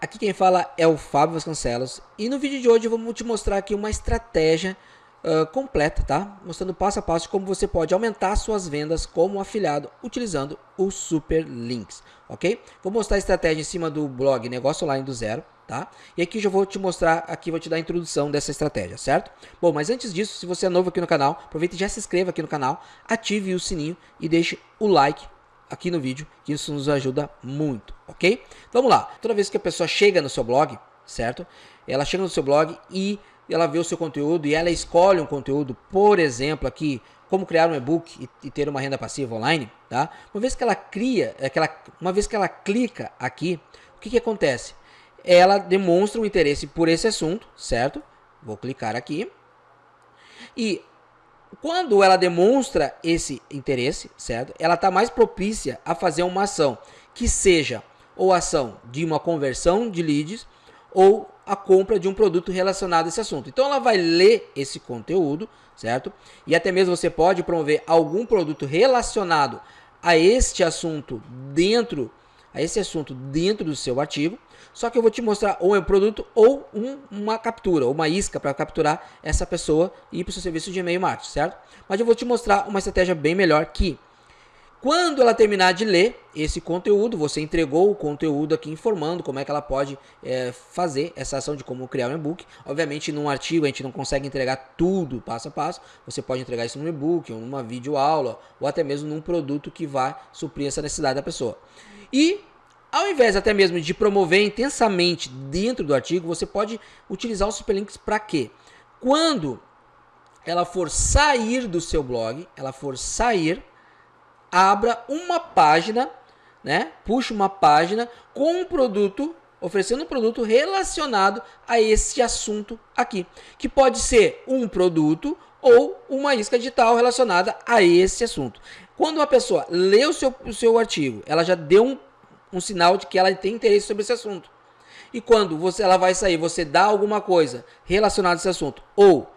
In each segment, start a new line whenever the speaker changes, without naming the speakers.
Aqui quem fala é o Fábio Vasconcelos e no vídeo de hoje eu vou te mostrar aqui uma estratégia uh, completa, tá? Mostrando passo a passo como você pode aumentar suas vendas como afiliado utilizando o Super Links, ok? Vou mostrar a estratégia em cima do blog Negócio Online do Zero, tá? E aqui já vou te mostrar, aqui vou te dar a introdução dessa estratégia, certo? Bom, mas antes disso, se você é novo aqui no canal, aproveita e já se inscreva aqui no canal, ative o sininho e deixe o like aqui no vídeo, que isso nos ajuda muito, ok? Vamos lá, toda vez que a pessoa chega no seu blog, certo? Ela chega no seu blog e ela vê o seu conteúdo e ela escolhe um conteúdo, por exemplo, aqui, como criar um e-book e, ter uma renda passiva online, tá? Uma vez que ela cria, é uma vez que ela clica aqui, o que, que acontece? Ela demonstra um interesse por esse assunto, certo? Vou clicar aqui. E quando ela demonstra esse interesse, certo? Ela está mais propícia a fazer uma ação que seja ou ação de uma conversão de leads ou a compra de um produto relacionado a esse assunto. Então ela vai ler esse conteúdo, certo? E até mesmo você pode promover algum produto relacionado a este assunto dentro a esse assunto dentro do seu artigo. Só que eu vou te mostrar ou é um produto ou um, uma captura, uma isca para capturar essa pessoa e ir para o seu serviço de e-mail marketing, certo? Mas eu vou te mostrar uma estratégia bem melhor que quando ela terminar de ler esse conteúdo, você entregou o conteúdo aqui informando como é que ela pode é, fazer essa ação de como criar um e-book. Obviamente, num artigo a gente não consegue entregar tudo passo a passo. Você pode entregar isso num e-book, ou numa videoaula, ou até mesmo num produto que vai suprir essa necessidade da pessoa. E ao invés até mesmo de promover intensamente dentro do artigo, você pode utilizar os superlinks para quê? Quando ela for sair do seu blog, ela for sair, abra uma página, né? Puxa uma página com um produto, oferecendo um produto relacionado a esse assunto aqui, que pode ser um produto ou uma isca digital relacionada a esse assunto. Quando uma pessoa lê o seu, o seu artigo, ela já deu um um sinal de que ela tem interesse sobre esse assunto. E quando você, ela vai sair, você dá alguma coisa relacionada a esse assunto ou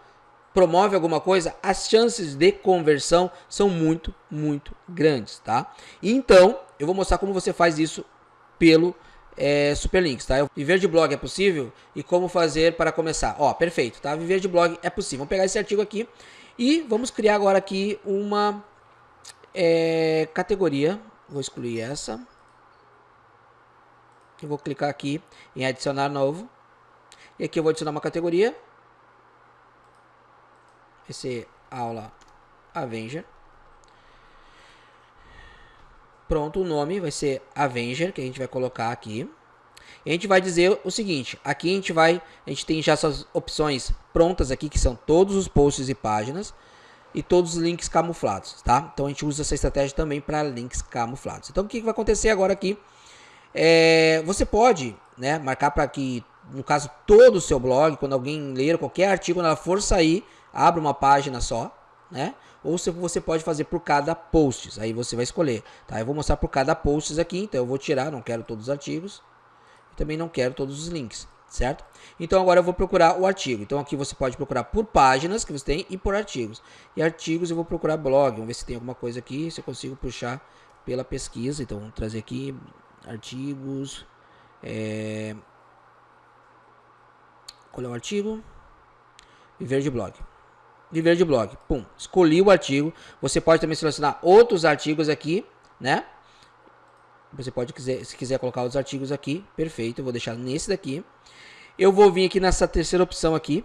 promove alguma coisa, as chances de conversão são muito, muito grandes, tá? Então, eu vou mostrar como você faz isso pelo é, Superlinks, tá? Viver de blog é possível e como fazer para começar. Ó, perfeito, tá? Viver de blog é possível. Vamos pegar esse artigo aqui e vamos criar agora aqui uma é, categoria. Vou excluir essa. Eu vou clicar aqui em adicionar novo. E aqui eu vou adicionar uma categoria. Vai ser aula Avenger. Pronto, o nome vai ser Avenger, que a gente vai colocar aqui. E a gente vai dizer o seguinte, aqui a gente vai, a gente tem já essas opções prontas aqui, que são todos os posts e páginas e todos os links camuflados, tá? Então a gente usa essa estratégia também para links camuflados. Então o que vai acontecer agora aqui? É, você pode né, marcar para que, no caso, todo o seu blog, quando alguém ler qualquer artigo, quando ela for sair, abra uma página só, né? Ou você pode fazer por cada post, aí você vai escolher, tá? Eu vou mostrar por cada post aqui, então eu vou tirar, não quero todos os artigos, também não quero todos os links, certo? Então agora eu vou procurar o artigo. Então aqui você pode procurar por páginas que você tem e por artigos. E artigos eu vou procurar blog, vamos ver se tem alguma coisa aqui, se eu consigo puxar pela pesquisa. Então vamos trazer aqui artigos. É... Qual é o artigo? Viver de blog. Viver de blog. Pum. Escolhi o artigo. Você pode também selecionar outros artigos aqui, né? Você pode, quiser, se quiser colocar os artigos aqui, perfeito. Eu vou deixar nesse daqui. Eu vou vir aqui nessa terceira opção aqui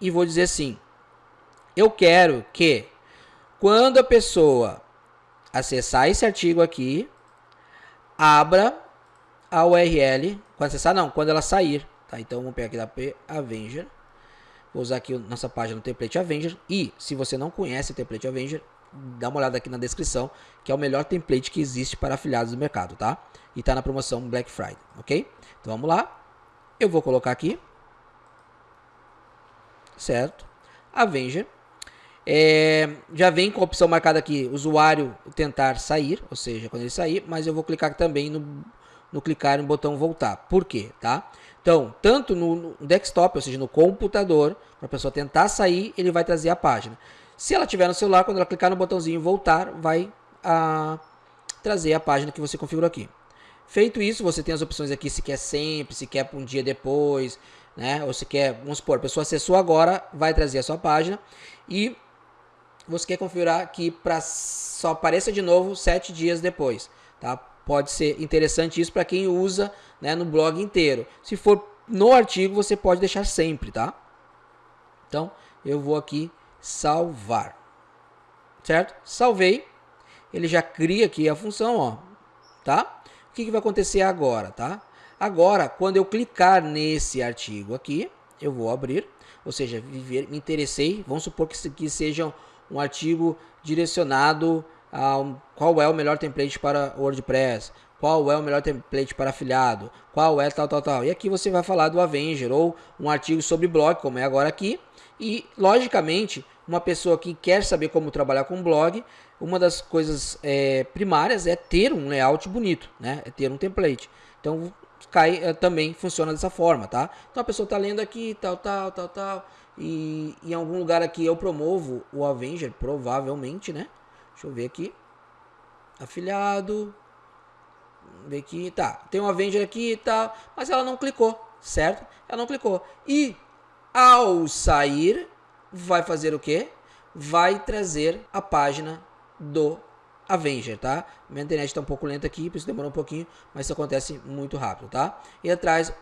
e vou dizer assim: eu quero que quando a pessoa acessar esse artigo aqui, abra a URL, quando acessar não, quando ela sair, tá? Então vamos pegar aqui da P Avenger, vou usar aqui nossa página no template Avenger e se você não conhece o template Avenger, dá uma olhada aqui na descrição, que é o melhor template que existe para afiliados do mercado, tá? E tá na promoção Black Friday, ok? Então vamos lá, eu vou colocar aqui, certo? Avenger, é, já vem com a opção marcada aqui, usuário tentar sair, ou seja, quando ele sair, mas eu vou clicar também no, no clicar no botão voltar. Por quê? Tá? Então, tanto no, no desktop, ou seja, no computador, para a pessoa tentar sair, ele vai trazer a página. Se ela tiver no celular, quando ela clicar no botãozinho voltar, vai a, trazer a página que você configurou aqui. Feito isso, você tem as opções aqui se quer sempre, se quer um dia depois, né? Ou se quer, vamos supor, a pessoa acessou agora, vai trazer a sua página e você quer configurar que para só apareça de novo sete dias depois, tá? Pode ser interessante isso para quem usa né, no blog inteiro. Se for no artigo, você pode deixar sempre, tá? Então, eu vou aqui salvar, certo? Salvei, ele já cria aqui a função, ó, tá? O que, que vai acontecer agora, tá? Agora, quando eu clicar nesse artigo aqui, eu vou abrir, ou seja, me interessei, vamos supor que, que seja um artigo direcionado a qual é o melhor template para WordPress, qual é o melhor template para afiliado, qual é tal, tal, tal. E aqui você vai falar do Avenger ou um artigo sobre blog, como é agora aqui. E, logicamente, uma pessoa que quer saber como trabalhar com blog, uma das coisas é, primárias é ter um layout bonito, né? É ter um template. Então, cai, é, também funciona dessa forma, tá? Então, a pessoa está lendo aqui, tal, tal, tal, tal e em algum lugar aqui eu promovo o Avenger, provavelmente, né? Deixa eu ver aqui. Afiliado. Ver aqui. Tá, tem um Avenger aqui e tal. Mas ela não clicou, certo? Ela não clicou. E ao sair, vai fazer o quê? Vai trazer a página do Avenger, tá? Minha internet está um pouco lenta aqui, por isso demorou um pouquinho, mas isso acontece muito rápido, tá? E atrás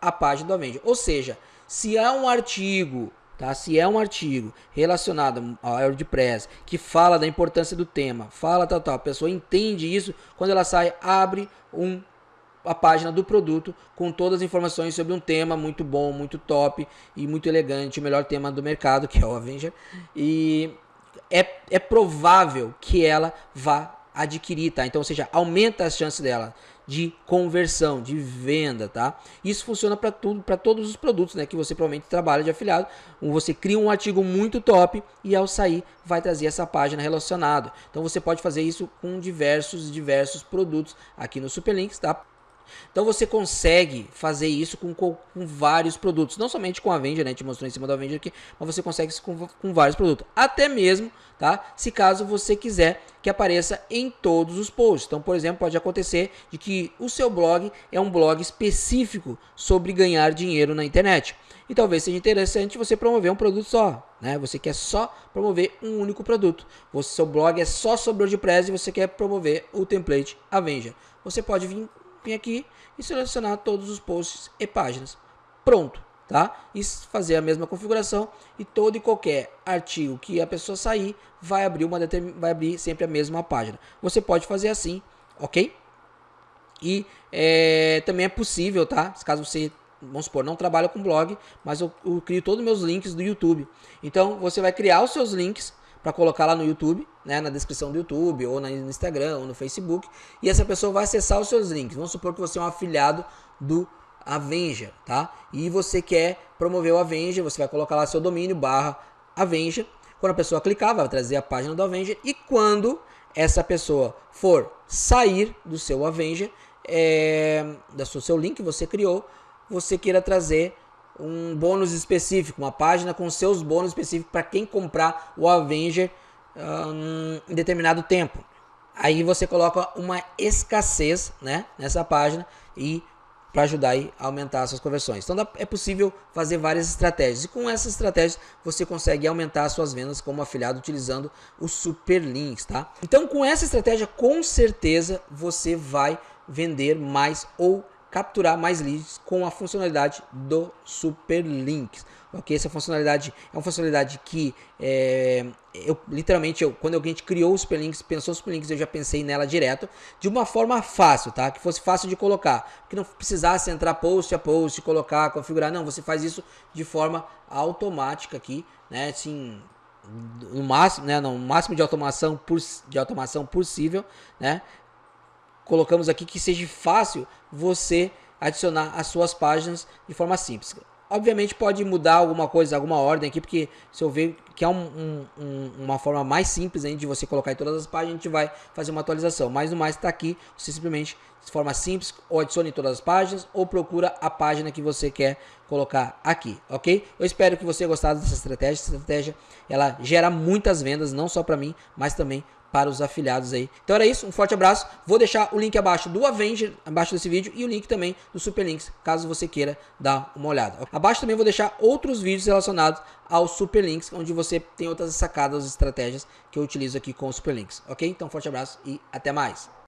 a página do Avenger. Ou seja, se há um artigo, tá? Se é um artigo relacionado ao WordPress que fala da importância do tema, fala tal, tal, a pessoa entende isso, quando ela sai, abre um a página do produto com todas as informações sobre um tema muito bom, muito top e muito elegante, o melhor tema do mercado, que é o Avenger. E é, é provável que ela vá adquirir, tá? Então, ou seja, aumenta as chances dela de conversão, de venda, tá? Isso funciona para tudo, para todos os produtos, né, que você provavelmente trabalha de afiliado. Você cria um artigo muito top e ao sair vai trazer essa página relacionada. Então você pode fazer isso com diversos diversos produtos aqui no Superlinks, tá? Então você consegue fazer isso com, com, com, vários produtos, não somente com a Avenger, né? Gente mostrou em cima da Avenger aqui, mas você consegue isso com, com vários produtos. Até mesmo, tá? Se caso você quiser que apareça em todos os posts. Então, por exemplo, pode acontecer de que o seu blog é um blog específico sobre ganhar dinheiro na internet. E talvez seja interessante você promover um produto só, né? Você quer só promover um único produto. O seu blog é só sobre WordPress e você quer promover o template Avenger. Você pode vir aqui e selecionar todos os posts e páginas. Pronto, tá? E fazer a mesma configuração e todo e qualquer artigo que a pessoa sair vai abrir uma vai abrir sempre a mesma página. Você pode fazer assim, ok? E é, também é possível, tá? Caso você vamos supor, não trabalha com blog, mas eu, eu crio todos os meus links do YouTube. Então você vai criar os seus links para colocar lá no YouTube, né, na descrição do YouTube, ou no Instagram, ou no Facebook, e essa pessoa vai acessar os seus links. Vamos supor que você é um afiliado do Avenger, tá? E você quer promover o Avenger, você vai colocar lá seu domínio barra Avenger. Quando a pessoa clicar, vai trazer a página do Avenger. E quando essa pessoa for sair do seu Avenger, é, do seu link que você criou, você queira trazer um bônus específico, uma página com seus bônus específicos para quem comprar o Avenger em determinado tempo. Aí você coloca uma escassez né, nessa página e para ajudar a aumentar suas conversões. Então é possível fazer várias estratégias e com essas estratégias você consegue aumentar suas vendas como afiliado utilizando os super links, tá? Então com essa estratégia com certeza você vai vender mais ou capturar mais leads com a funcionalidade do Super Links. Ok, essa funcionalidade é uma funcionalidade que é, eu literalmente eu, quando a gente criou o Super Links, pensou o Super Links, eu já pensei nela direto de uma forma fácil, tá? Que fosse fácil de colocar, que não precisasse entrar post a post, colocar, configurar, não, você faz isso de forma automática aqui, né? Assim, no máximo, né, no máximo de automação, de automação possível, né? colocamos aqui que seja fácil você adicionar as suas páginas de forma simples. Obviamente pode mudar alguma coisa, alguma ordem aqui, porque se eu ver que é um, um, um, uma forma mais simples de você colocar em todas as páginas, a gente vai fazer uma atualização. Mas no mais está aqui, você simplesmente de forma simples, ou adicione em todas as páginas, ou procura a página que você quer colocar aqui, ok? Eu espero que você tenha gostado dessa estratégia. Essa estratégia ela gera muitas vendas, não só para mim, mas também para os afiliados aí. Então era isso, um forte abraço. Vou deixar o link abaixo do Avenger, abaixo desse vídeo, e o link também do Superlinks, caso você queira dar uma olhada. Abaixo também vou deixar outros vídeos relacionados aos Superlinks, onde você tem outras sacadas, estratégias que eu utilizo aqui com os Superlinks, ok? Então forte abraço e até mais.